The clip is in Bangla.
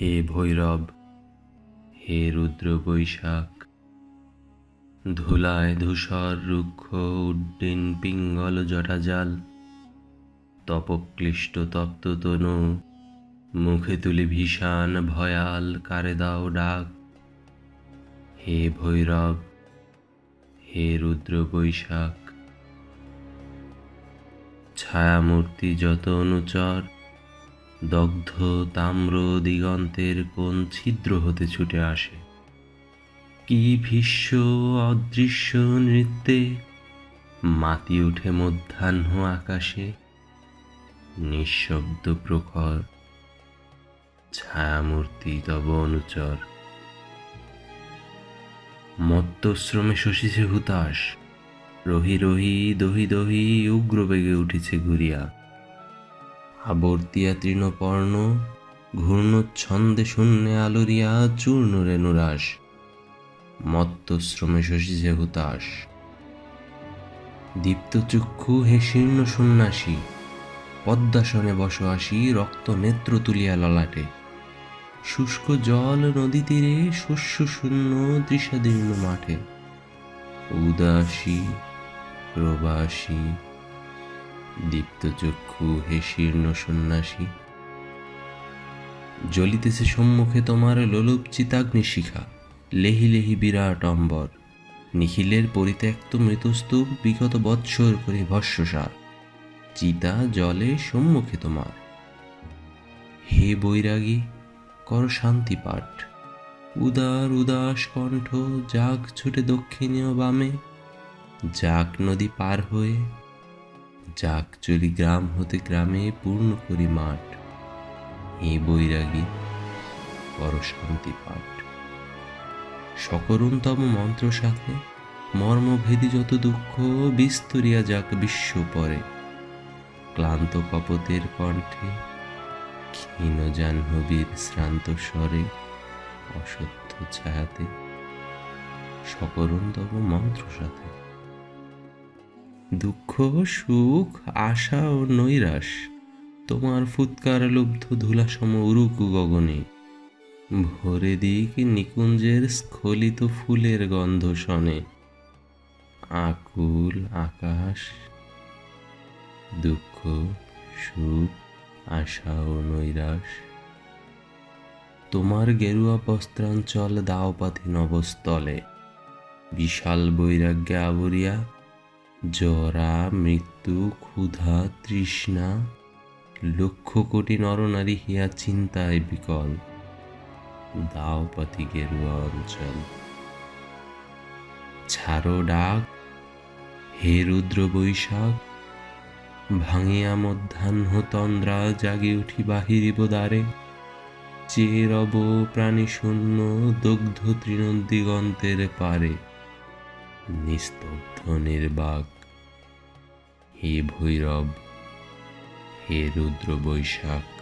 হে ভৈরব, হে রুদ্র বৈশাখ, ধুলায় ধূসর রুক্ষ উড্ডিন পিঙ্গল জটাজাল তপক্লিষ্ট তপ্ত তনু, মুখে তুলি ভীষণ ভয়াল কারে দাও ডাক। হে ভৈরব, হে রুদ্র বৈশাখ, ছায়ামূর্তি যত অনুচর দগ্ধ তাম্র দিগন্তের কোন ছিদ্র হতে ছুটে আসে? কি ভীষ্ম অদৃশ্য নৃত্যে মাতি উঠে মধ্যাহ্ন আকাশে? নিঃশব্দ প্রখর ছায়ামূর্তি তব অনুচর। মত্তশ্রমে শশীছে হুতাশ, রহি রহি দহি দহি উগ্র বেগে উঠেছে ঘুরিয়া। আবর্তিয়া তৃণপর্ণ, ঘূর্ণচ্ছন্দে শূন্যে আলোরিয়া চূর্ণ রেণুরাস মত্ত মত্তশ্রমে শশীছে হুতাশ দীপ্তচক্ষু হে শীর্ণ সন্ন্যাসী। পদ্মাসনে বস আসি রক্ত নেত্র তুলিয়া ললাটে। শুষ্ক জল নদী তীরে শস্য শূন্য তৃষাদীর্ণ মাঠে। উদাসী, প্রবাসী দীপ্তচক্ষু হে শীর্ণ সন্ন্যাসী। জ্বলিতেছে সম্মুখে তোমার লোলুপ চিতাগ্নি শিখা। লেহি লেহি বিরাট অম্বর। নিখিলের পরিত্যক্ত মৃতস্তূপ বিগত বৎসর করে ভস্যসার চিতা জলে সম্মুখে তোমার। হে বৈরাগী, কর শান্তি পাঠ। উদার উদাস কণ্ঠ যাক ছুটে দক্ষিণীয় বামে। যাক নদী পার হয়ে যাক চলি গ্রাম হতে গ্রামে পূর্ণ করি মাঠ হে বৈরাগী কর শান্তি পাঠ। সকরুণতম মন্ত্র সাথে মর্মভেদী যত দুঃখ বিস্তরিয়া যাক বিশ্ব পরে। ক্লান্ত কপতের কণ্ঠে ক্ষীণ জাহ্নবীর শ্রান্ত স্বরে অসত্য ছায়াতে সকরুণতম মন্ত্র সাথে দুঃখ, সুখ, আশা ও নৈরাশ। তোমার ফুৎকার লুব্ধ ধুলাসম উরুকু গগনে। ভরে দিক নিকুঞ্জের স্খলিত ফুলের গন্ধ শনে। আকুল আকাশ। দুঃখ, সুখ, আশা ও নৈরাশ। তোমার গেরুয়া বস্ত্রাঞ্চল দাও পাথি নবস্থলে। বিশাল বৈরাগ্যে আবরিয়া জরা, মৃত্যু, ক্ষুধা, তৃষ্ণা, লক্ষ কোটি নরনারী হিয়া চিন্তায় বিকল। দাও পাথি গেরুয়া অঞ্চল। ছাড়ো ডাক, হে রুদ্র বৈশাখ, ভাঙিয়া মধ্যাহ্ন তন্দ্রা জাগি উঠি বাহিরিব দ্বারে চেয়ে রব প্রাণী শূন্য দগ্ধ তৃণদিগন্তের পারে। নিস্তব্ধ নির্বাক হে ভৈরব হে রুদ্র বৈশাখ